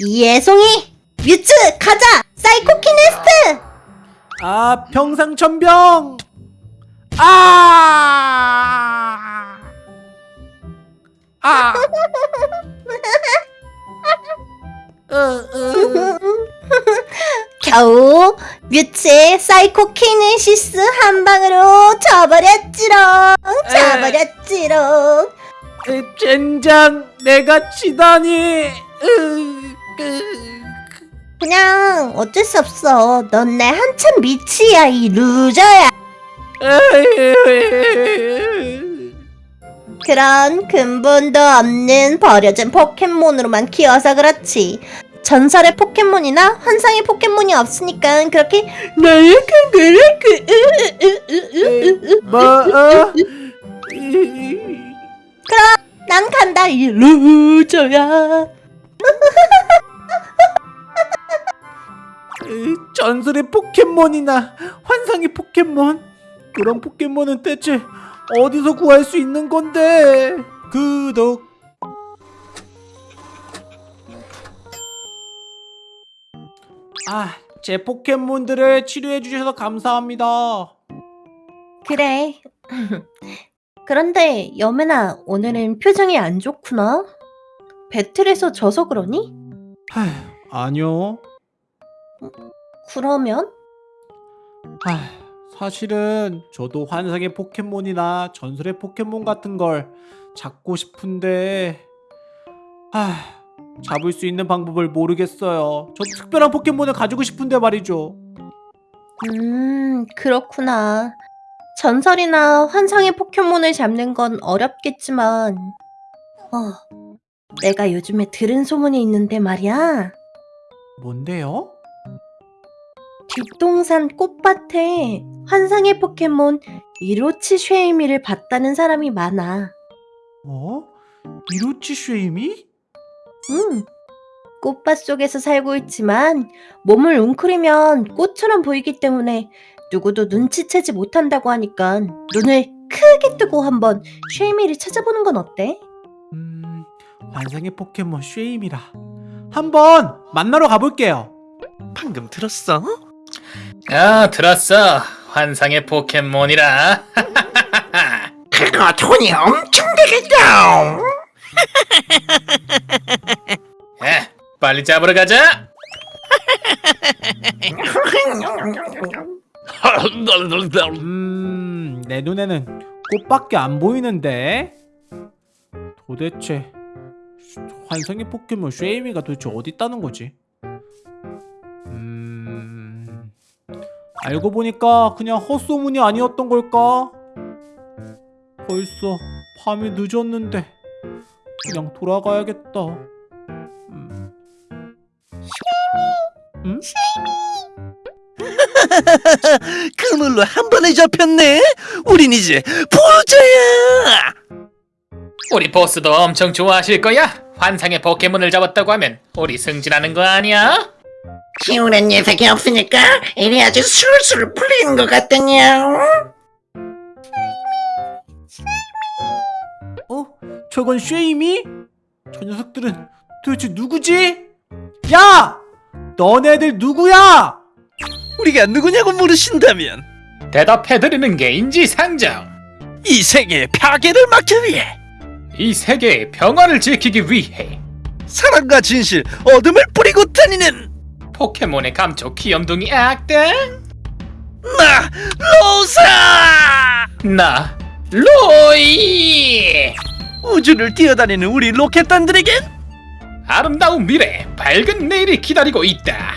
예송이 뮤츠 가자 사이코키네스트 아 평상천병 아 아. 어, 어. 겨우 뮤츠의 사이코키네시스 한 방으로 져버렸지롱 으, 젠장 내가 치다니 으, 으. 그냥 어쩔 수 없어. 넌 내 한참 미치야 이 루저야. 으. 그런 근본도 없는 버려진 포켓몬으로만 키워서 그렇지. 전설의 포켓몬이나 환상의 포켓몬이 없으니까 그렇게 나약한 거라 그 뭐 어? 이- 난 간다 이 루저야 전설의 포켓몬이나 환상의 포켓몬 그런 포켓몬은 대체 어디서 구할 수 있는 건데 구독 아, 제 포켓몬들을 치료해 주셔서 감사합니다. 그래 그런데 여매나 오늘은 표정이 안 좋구나 배틀에서 져서 그러니? 하, 아니요. 그러면? 하, 사실은 저도 환상의 포켓몬이나 전설의 포켓몬 같은 걸 잡고 싶은데 하, 잡을 수 있는 방법을 모르겠어요. 저 특별한 포켓몬을 가지고 싶은데 말이죠. 음 그렇구나 전설이나 환상의 포켓몬을 잡는 건 어렵겠지만 어 내가 요즘에 들은 소문이 있는데 말이야 뭔데요? 뒷동산 꽃밭에 환상의 포켓몬 이로치 쉐이미를 봤다는 사람이 많아 어? 이로치 쉐이미? 음, 꽃밭 속에서 살고 있지만 몸을 웅크리면 꽃처럼 보이기 때문에 누구도 눈치채지 못한다고 하니까 눈을 크게 뜨고 한번 쉐이미를 찾아보는 건 어때? 음, 환상의 포켓몬 쉐이미라. 한번 만나러 가볼게요. 방금 들었어? 아 들었어 환상의 포켓몬이라 그거 돈이 엄청 되겠다. 에 빨리 잡으러 가자 음, 내 눈에는 꽃밖에 안 보이는데. 도대체 환상의 포켓몬 쉐이미가 도대체 어디 있다는 거지? 알고 보니까 그냥 헛소문이 아니었던 걸까? 벌써 밤이 늦었는데 그냥 돌아가야겠다. 음. 음? 그물로 한 번에 잡혔네. 우린 이제 부자야. 우리 보스도 엄청 좋아하실 거야 환상의 포켓몬을 잡았다고 하면 우리 승진하는 거 아니야? 키우는 녀석이 없으니까 일이 아주 술술 풀리는 것 같더냐. 어? 저건 쉐이미? 저 녀석들은 도대체 누구지? 야! 너네들 누구야? 우리가 누구냐고 물으신다면 대답해드리는 게 인지상정 이 세계의 파괴를 막기 위해 이 세계의 평화를 지키기 위해 사랑과 진실, 어둠을 뿌리고 다니는 포켓몬의 감초 귀염둥이 악당 나 로사. 나 로이 우주를 뛰어다니는 우리 로켓단들에겐 아름다운 미래 밝은 내일이 기다리고 있다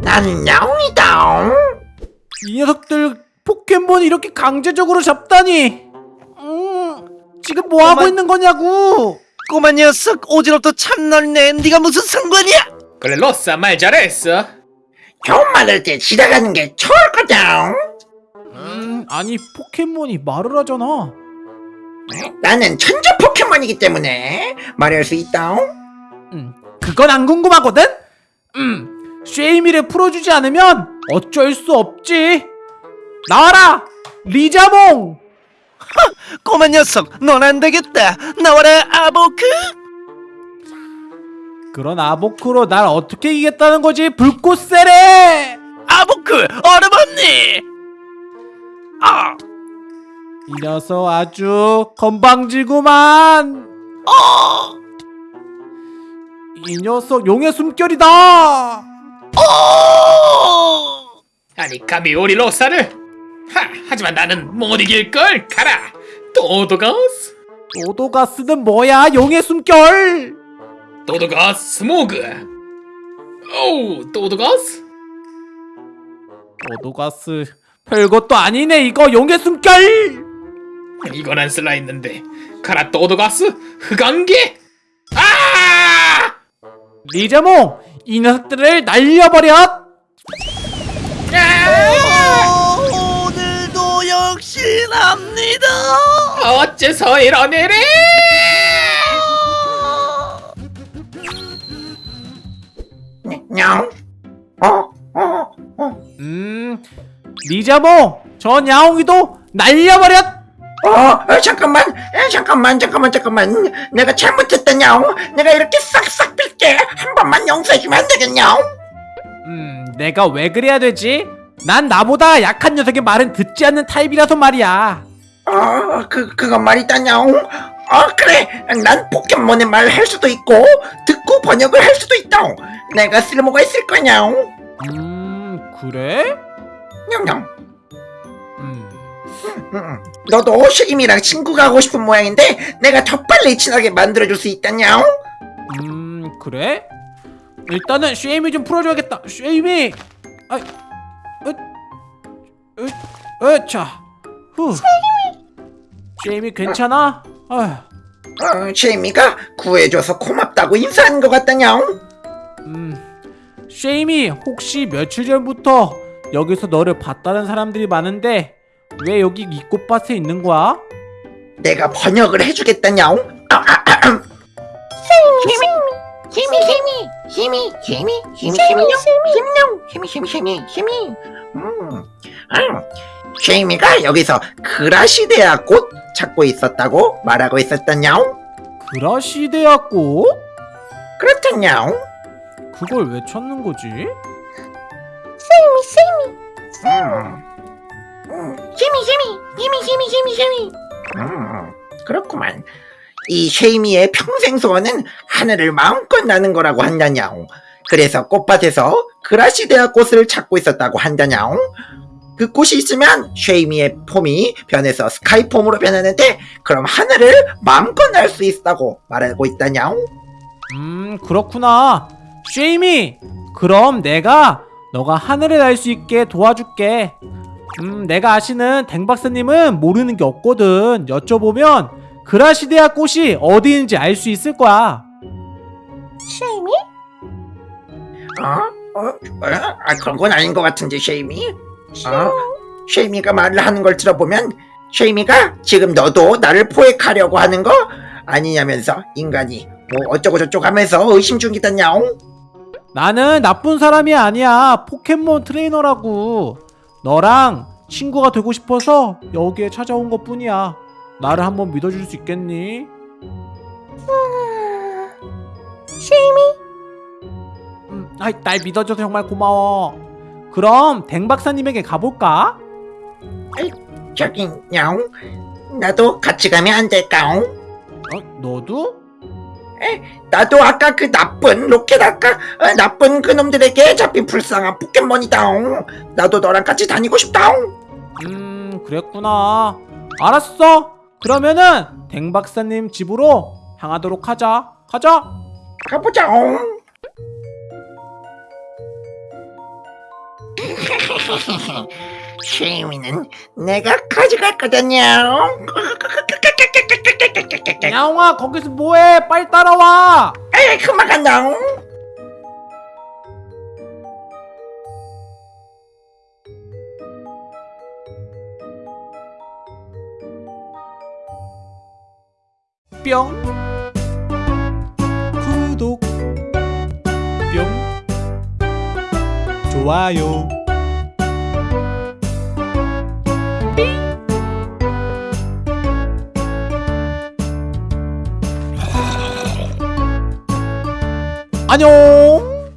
나는 야옹이다. 이 녀석들 포켓몬 이렇게 강제적으로 잡다니. 음, 지금 뭐 하고 어머. 있는 거냐고. 꼬마 녀석 오지랖도 참 넓네. 네가 무슨 상관이야? 그래 로사 말 잘했어 좋은 말할 때 지나가는 게 좋을 거다. 음, 아니 포켓몬이 말을 하잖아. 나는 천재 포켓몬이기 때문에 말할 수 있다. 음, 그건 안 궁금하거든. 음, 쉐이미를 풀어주지 않으면 어쩔 수 없지. 나와라, 리자몽. 꼬마 녀석, 넌 안 되겠다. 나와라 아보크. 그런 아보크로 날 어떻게 이기겠다는 거지? 불꽃 세례! 아보크 얼음 언니. 아, 이 녀석 아주 건방지구만. 어, 이 녀석 용의 숨결이다. 어. 아니 감히 우리 로사를? 하 하지만 나는 못 이길 걸? 가라 도도가스. 오도가스는 뭐야? 용의 숨결 도도가스 스모그 오 도도가스 오도가스 별것도 아니네 이거. 용의 숨결! 이건 안 쓸라 했는데. 가라 도도가스 흑안개 아! 리자몽 이 녀석들을 날려버려! 아! 어, 오늘도 역시 납니다. 어째서 이런 일이 리자몽 저 야옹이도 날려버려 어, 어, 잠깐만, 에, 잠깐만, 잠깐만, 잠깐만. 내가 잘못했다냐? 내가 이렇게 싹싹 빌게 한 번만 용서해주면 안 되겠냐? 음 내가 왜 그래야 되지 난 나보다 약한 녀석의 말은 듣지 않는 타입이라서 말이야 어, 그, 그건 말이다냐? 어, 그래. 난 포켓몬의 말 할 수도 있고, 듣고 번역을 할 수도 있다. 내가 쓸모가 있을 거냐? 음 그래 냥냥. 음 음, 너도 쉐임이랑 친구가 하고 싶은 모양인데, 내가 더 빨리 친하게 만들어줄 수 있다냐? 음 그래? 일단은 쉐이미 좀 풀어줘야겠다 쉐이미 아이 으으으 자 후 쉐이미 괜찮아? 아휴 어, 쉐이미가 구해줘서 고맙다고 인사한 것 같다냐? 음 쉐이미 혹시 며칠 전부터 여기서 너를 봤다는 사람들이 많은데 왜 여기 이 꽃밭에 있는 거야? 내가 번역을 해주겠다냐? 아, 아, 아, 음. 힘이 힘이 힘이 힘이 힘이 힘이요 힘이요 힘이 힘이 힘이 힘이 음, 음. 쉐이미가 여기서 그라시데아 꽃 찾고 있었다고 말하고 있었다냐? 그라시데아 꽃? 그렇다냐? 그걸 왜 찾는 거지? 세미 세미 힘이 힘이 힘이 힘이 음, 그렇구만. 이 쉐이미의 평생 소원은 하늘을 마음껏 나는 거라고 한다냐? 그래서 꽃밭에서 그라시데아 꽃을 찾고 있었다고 한다냐? 그 꽃이 있으면 쉐이미의 폼이 변해서 스카이폼으로 변하는데 그럼 하늘을 마음껏 날 수 있다고 말하고 있다냐? 음 그렇구나 쉐이미 그럼 내가 너가 하늘에 날 수 있게 도와줄게 음 내가 아시는 댕박사님은 모르는 게 없거든 여쭤보면 그라시데아 꽃이 어디 있는지 알 수 있을 거야 쉐이미 어? 어? 어? 아, 그런 건 아닌 것 같은데 쉐이미? 어? 쉐이미가 말을 하는 걸 들어보면 쉐이미가 지금 너도 나를 포획하려고 하는 거 아니냐면서 인간이 뭐 어쩌고 저쩌고 하면서 의심 중이다냐? 나는 나쁜 사람이 아니야 포켓몬 트레이너라고 너랑 친구가 되고 싶어서 여기에 찾아온 것 뿐이야 나를 한번 믿어줄 수 있겠니? 쉐이미 음, 아이, 날 믿어줘서 정말 고마워 그럼 댕 박사님에게 가볼까? 저기 냐옹 나도 같이 가면 안 될까? 어, 너도? 나도 아까 그 나쁜 로켓 아까 어, 나쁜 그 놈들에게 잡힌 불쌍한 포켓몬이다. 나도 너랑 같이 다니고 싶다. 음 그랬구나 알았어 그러면은 댕박사님 집으로 향하도록 하자 가자 가보자. 쉐이미는 내가 가져갈 거다냐. 야옹아 거기서 뭐해? 빨리 따라와. 에이 그만 간다. 뿅. 구독. 뿅. 좋아요 안녕.